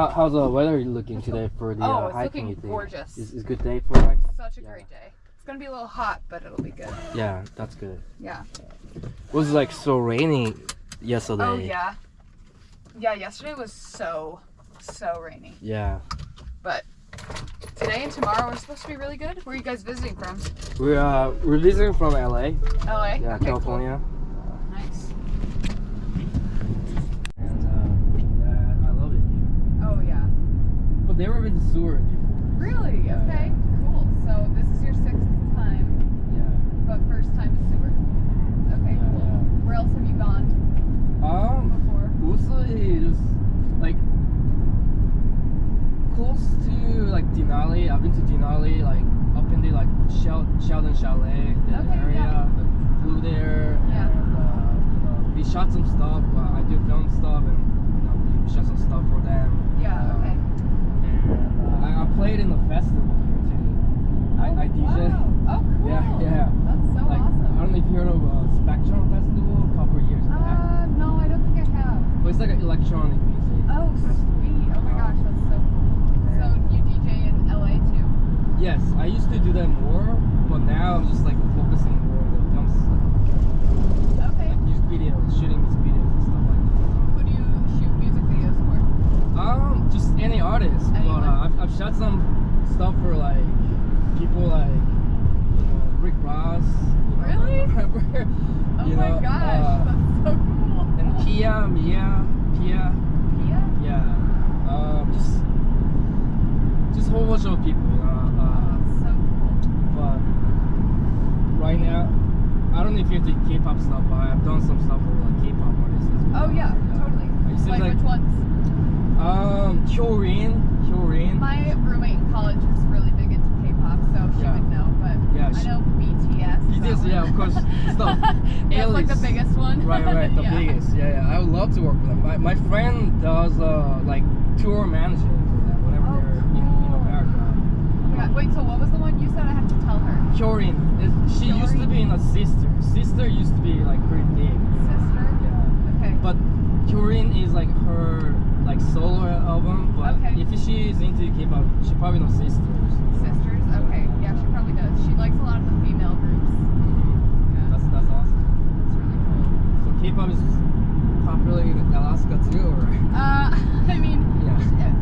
How, how's the weather looking today for the Oh, uh, it's hiking? you think? gorgeous. Is is good day for hike? Such a Yeah. great day. It's gonna be a little hot, but it'll be good. Yeah, that's good. Yeah. It was like so rainy yesterday. Oh yeah. Yeah, yesterday was so so rainy. Yeah. But today and tomorrow are supposed to be really good. Where are you guys visiting from? We're uh we're visiting from LA. LA? Yeah, Okay. California. Nice. And uh, yeah, I love it here. Oh yeah. But never been to Seward before. Really? Yeah. Okay. Cool. So this is your sixth time, Yeah. but first time to Seward. Okay, Yeah, cool. yeah. Where else have you gone Um, before? mostly just like close to like Denali. I've been to Denali, like up in the like Shel- Sheldon Chalet, the Okay, area. yeah. Like, flew there, Yeah. and uh, you know, we shot some stuff. Uh, I do film stuff, and you know, we shot some stuff for them. Yeah. Uh, Okay. And uh, I, I played in the festival here too. I, I DJ. Wow. Oh, cool. Yeah, yeah. That's so like, awesome. I don't know if you heard of uh, Spectrum Festival a couple of years back. Uh, no, I don't think I have. But it's like an electronic music. Oh, sweet. Oh my gosh, that's so cool. So you DJ in LA too? Yes, I used to do that more, but now I'm just like focusing more on the film stuff. Okay. Like music videos, shooting music videos and stuff like Who do you shoot music videos for? that. Um, just any artist. Anyone? But uh, I've, I've shot some stuff for like people like you know Rick Ross. You Really? rapper, Oh you my know, gosh, uh, that's so cool. and Kia, Mia, Kia. Pia? Yeah. Um, just just a whole bunch of people. You know. Oh, Uh, that's so cool. but right now, I don't know if you're into K-pop stuff, but I've done some stuff for like K-pop artists. As well. Oh yeah, totally. It seems Like, like, which ones? um, Hyorin, Hyorin. My roommate in college was really big into K-pop, so she Yeah. would know. But Yeah, I she- know BTS. is BTS, that yeah, of course. It's That's like the biggest one. Right, right, the Yeah. biggest. Yeah, yeah. I would love to work with them. My, my friend does uh like tour managing for them whenever Oh, they're in, in. America. Oh my God. Wait, so what was the one you said? I have to tell her. Hyorin, it, she used to be in a Sistar. Sistar used to be like pretty big. Sistar. Yeah. Okay. But Turin is like her like solo album, but Okay. if she is into K-pop, she probably knows Sisters. Sisters. Okay. Yeah, she probably does. She likes a lot of the female groups. Mhm. Yeah. That's that's awesome. That's really cool. So K-pop is popular in Alaska too, or Uh, I mean, yeah.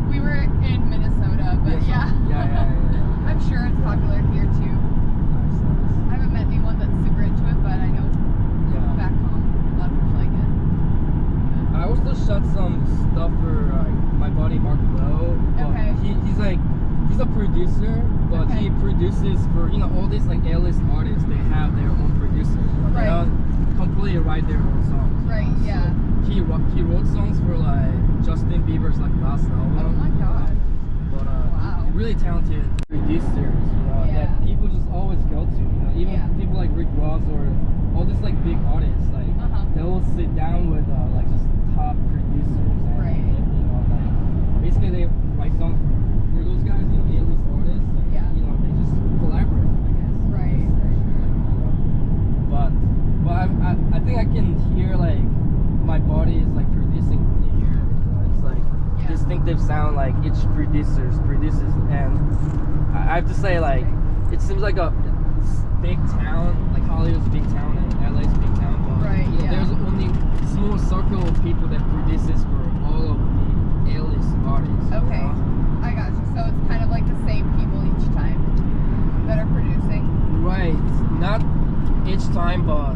we were in Minnesota, but yeah. yeah, yeah, yeah, yeah. I'm sure it's popular here too. Nice, nice. I haven't met anyone that's super into it, but I know back home a lot of people like it. I also shot some stuff for like my buddy Mark Lowe. Okay. He, he's like he's a producer, but Okay. he produces for you know all these like A-list artists. They have their own producers. You know, They Right. don't completely write their own songs. Right, know, so yeah. he wrote, he wrote songs for like Justin Bieber's like last album. Oh my know, God. But uh, Wow. really talented producers, you know, Yeah. that people just always go to. You know, even Yeah. people like Rick Ross or all these like big artists, like Uh-huh. they will sit down with uh, like just top producers and Right. you know like basically they write songs for those guys, you know, A-list artists. And, Yeah. You know, they just collaborate, I guess. Right, Just, for sure. like, you know. But but I, I think I can hear like my body is like producing here. You it's like Yeah. distinctive sound like each producers produces and I I have to say like it seems like a big town like Hollywood's a big town and LA's a big town but Right, yeah. there's only small circle of people that produces for all of the A-list artists. you Okay. know? I got you. So it's kind of like the same people each time that are producing. Right. Not each time but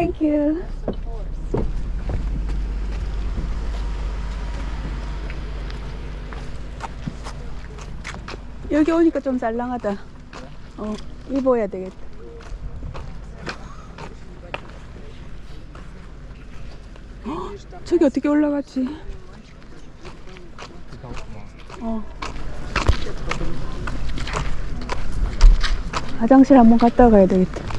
Thank you. 여기 오니까 좀 잘랑하다. 어, 입어야 되겠다. 헉, 저기 어떻게 올라갔지? 어. 화장실 한번 갔다 가야 되겠다.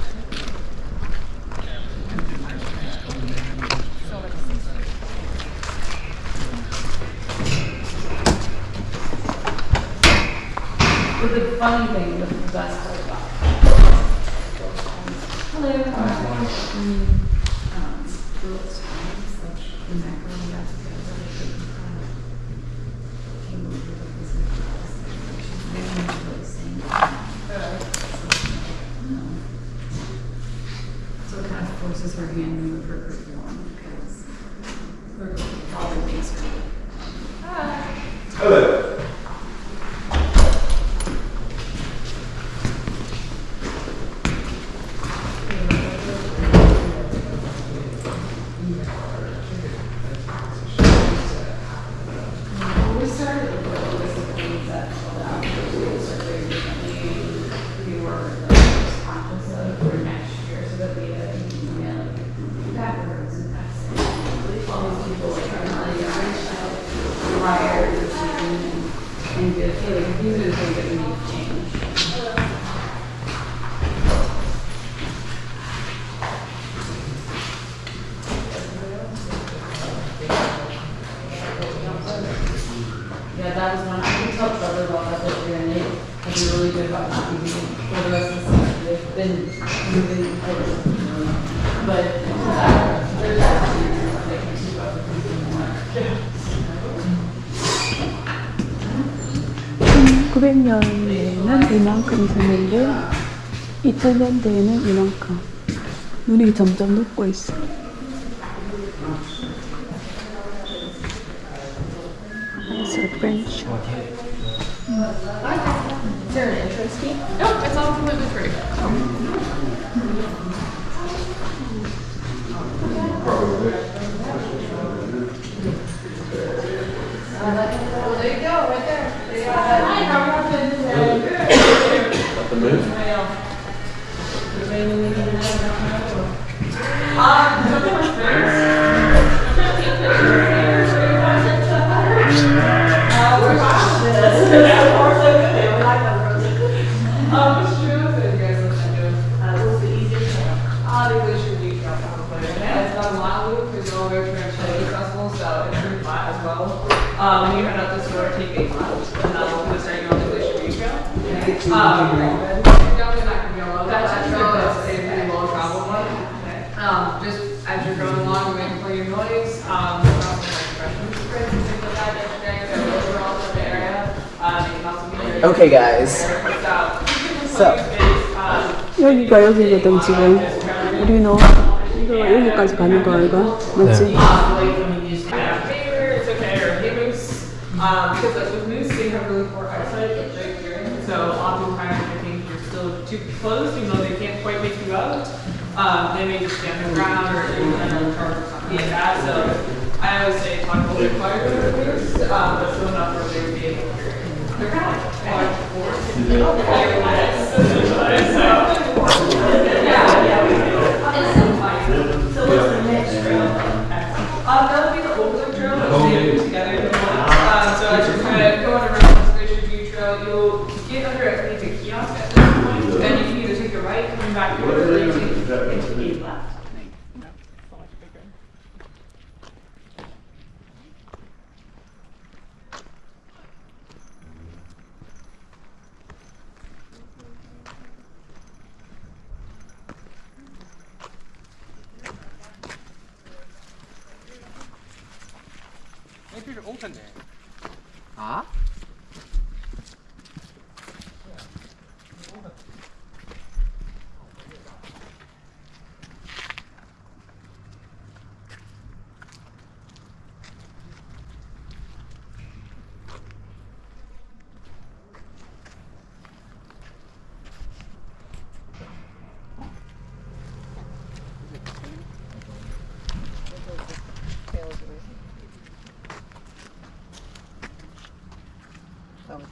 1900년대에는 이만큼 있었는데 2000년대에는 이만큼. 눈이 점점 녹고 있어. It's a French. Nope, it's all completely free. Well, there you go, right there. The? Uh, well. Um, you head out this road, take eight miles, and then we'll start you on the glacier beach trail. Um, definitely not gonna be alone. That's a trail, it's a pretty well traveled one. Um, just as you're going along, you're making plenty of noise, um, there's also like freshman sprints and things like that yesterday, so those are all in the area. Um, you can also be there. Okay, guys. So, 여기가 여기거든 지금. 우리는 이거 여기까지 가는 거 아이가? 맞지? It's Too close, even though they can't quite make you out, um, they may just stand on the ground or do kind of charge or something like that. So I always say talk a little bit quieter with moose, um, but still enough where they would be able to hear. you. They're kind of like large force. So, yeah, yeah, we do. So funny. What's the next trail? Um, that'll be the Old drill, Trail, which they put together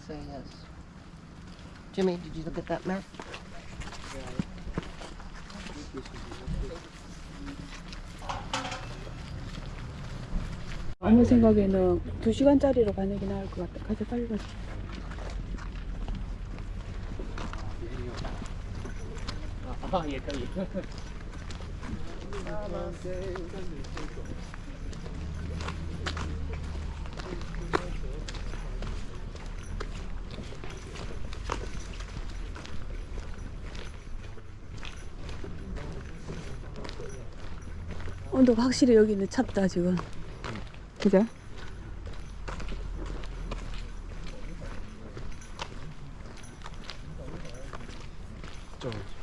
say yes. Jimmy, did you look at that map? 엄마 생각에는 2시간짜리로 가는 게 나을 것 같다. 가자, 빨리 가자. 온도가 확실히 여기는 찹다 지금 그죠? 오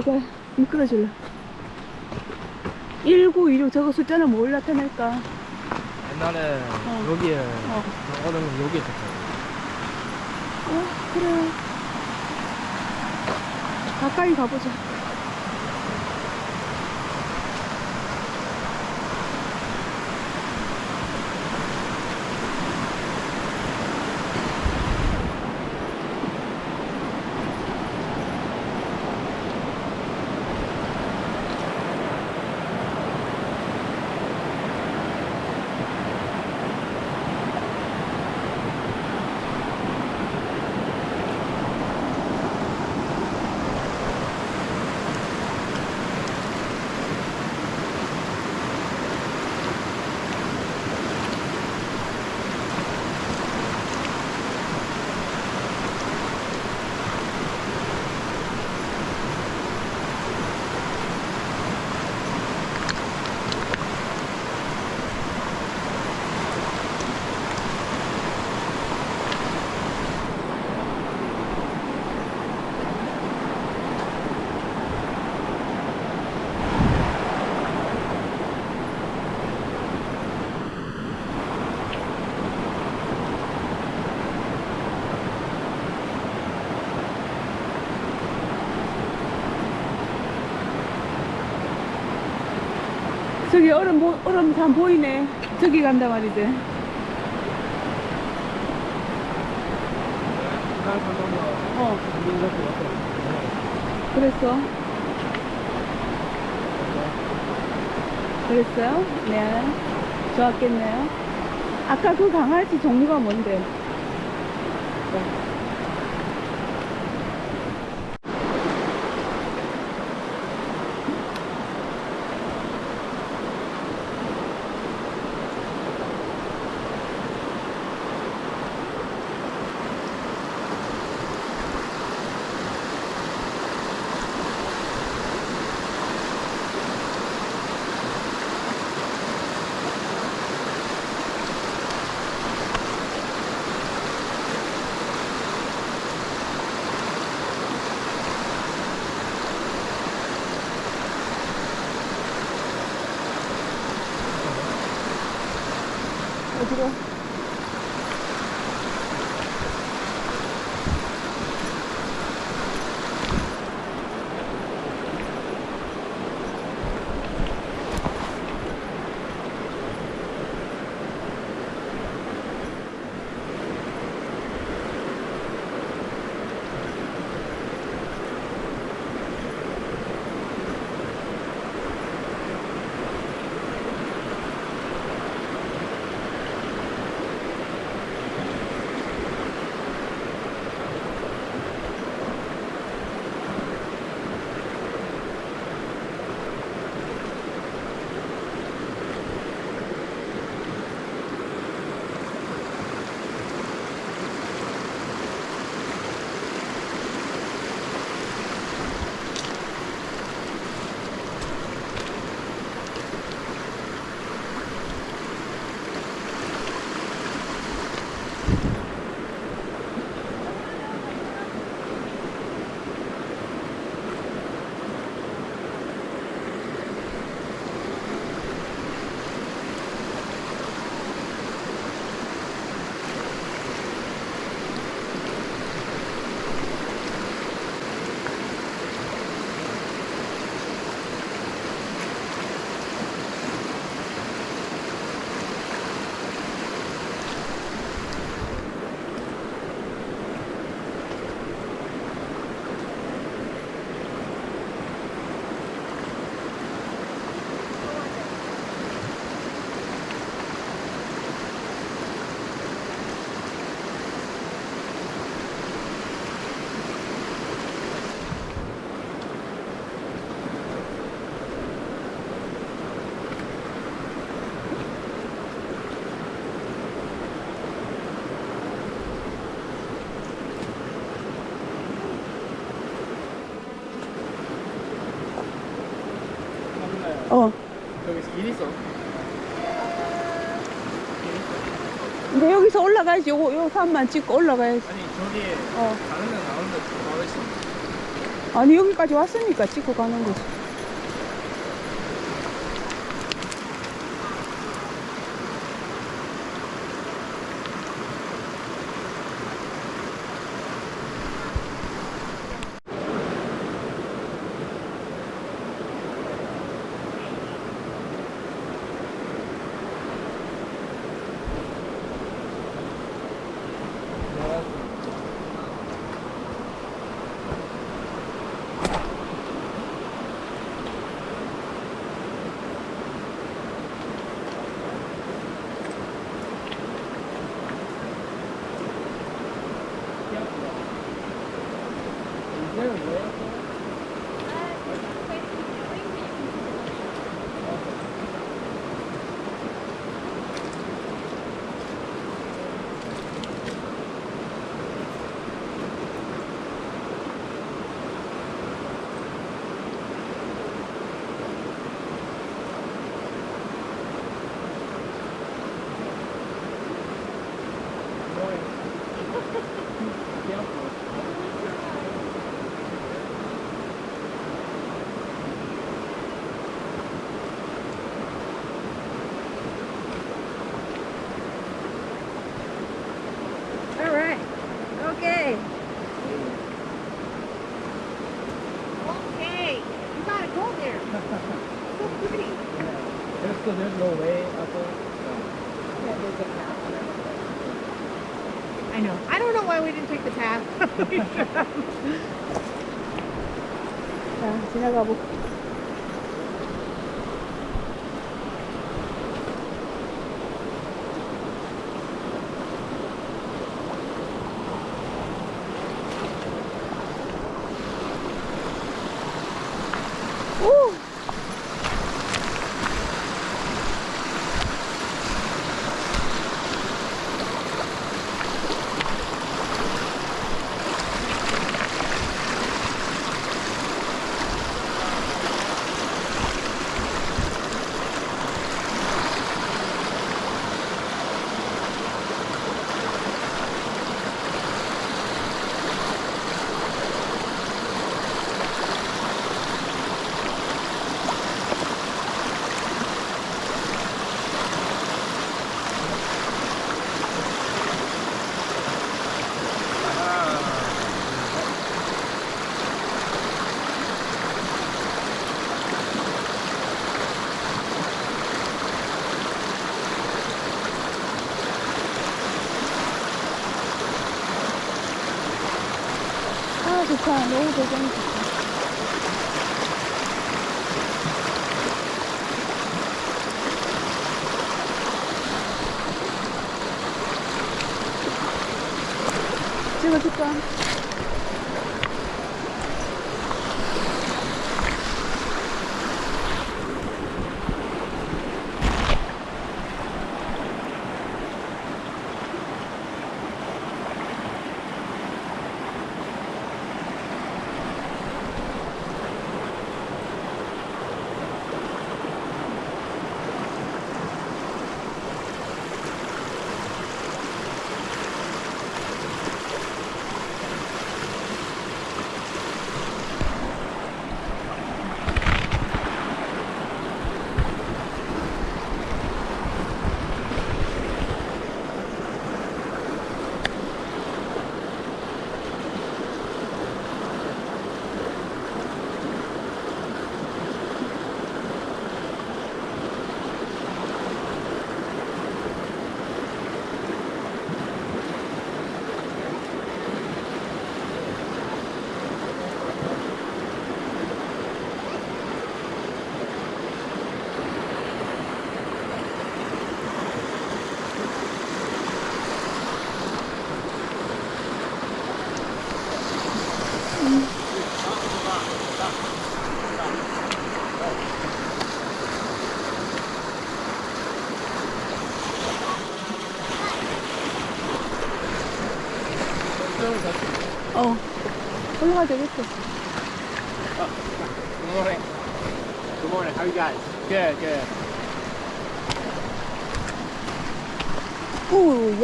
이갓 미끄러질라 1916 저거 숫자는 뭘 나타낼까 옛날에 어. 여기에 어. 얼음 여기 있었어요. 어 그래 가까이 가보자 저기 얼음 보, 얼음 다 보이네. 저기 간다 말이지. 어. 그랬어? 그랬어요? 네. 좋았겠네요. 아까 그 강아지 종류가 뭔데? 여기 길 있어. 근데 여기서 올라가야지. 요거, 요 산만 찍고 올라가야지. 아니 저기 어. 가는 데 나오는데 바로 있어. 아니, 여기까지 왔으니까 찍고 가는 거지. Deus, né? I know. I don't know why we didn't take the path. yeah, see how gobble.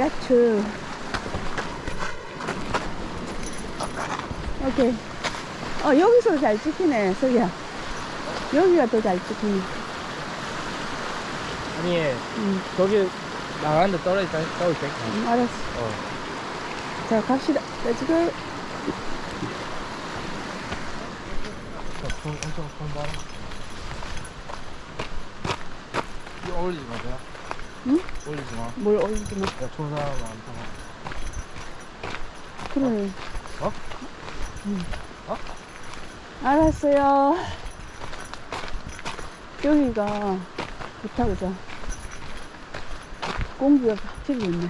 오, 야채. 오케이. 어, 여기서 잘 찍히네, 석이야. 여기가 더 잘 찍히네. 아니, 응, 저기 나가는데 떨어져 있다, 떨어져 있다. 응, 알았어. 어. 자, 갑시다. Let's go. 손 엄청 손 봐라. 이거 올리지 마세요. 응? 올리지 마. 뭘 올리지 마. 야, 좋은 사람 많다. 그래. 어? 응. 어? 알았어요. 여기가 좋다, 그죠? 공기가 확실히 좋네.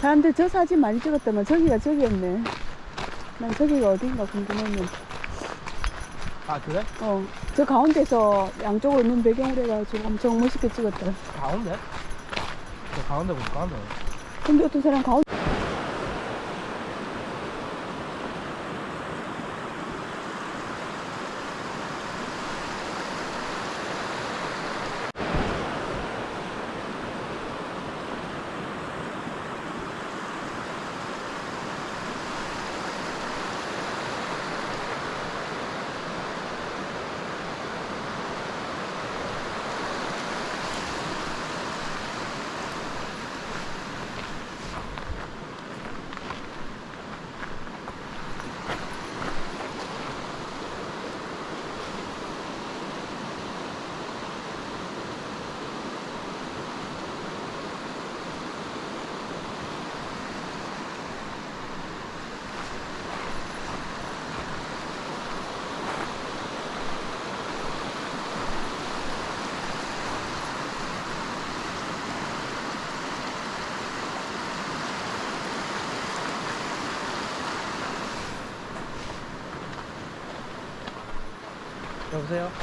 사람들 저 사진 많이 찍었더만 저기가 저기였네. 난 저기가 어딘가 궁금했는데. 아, 그래? 어, 저 가운데서 양쪽으로 눈 배경으로 해가지고 엄청 멋있게 찍었더라. 가운데? 저 가운데 보면 가운데. 근데 어떤 사람 가운데 보세요?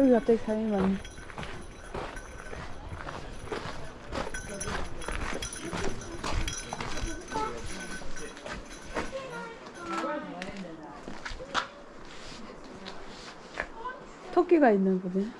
여기 갑자기 사람이 많네. 토끼가 있는 보네.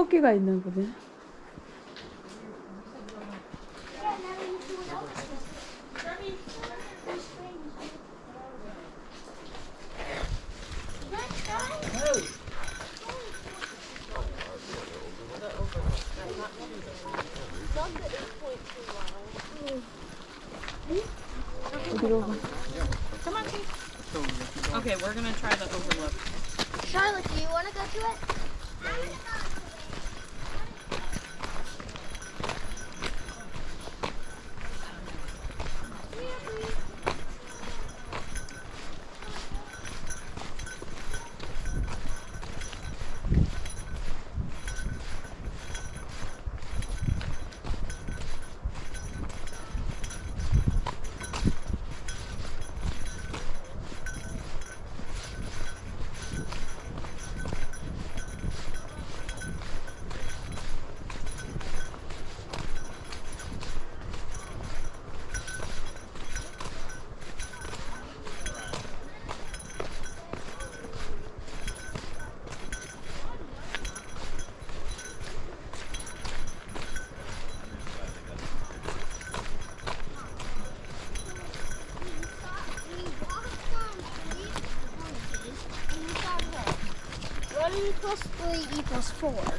토끼가 있는 보네. 3 plus 3 equals 4.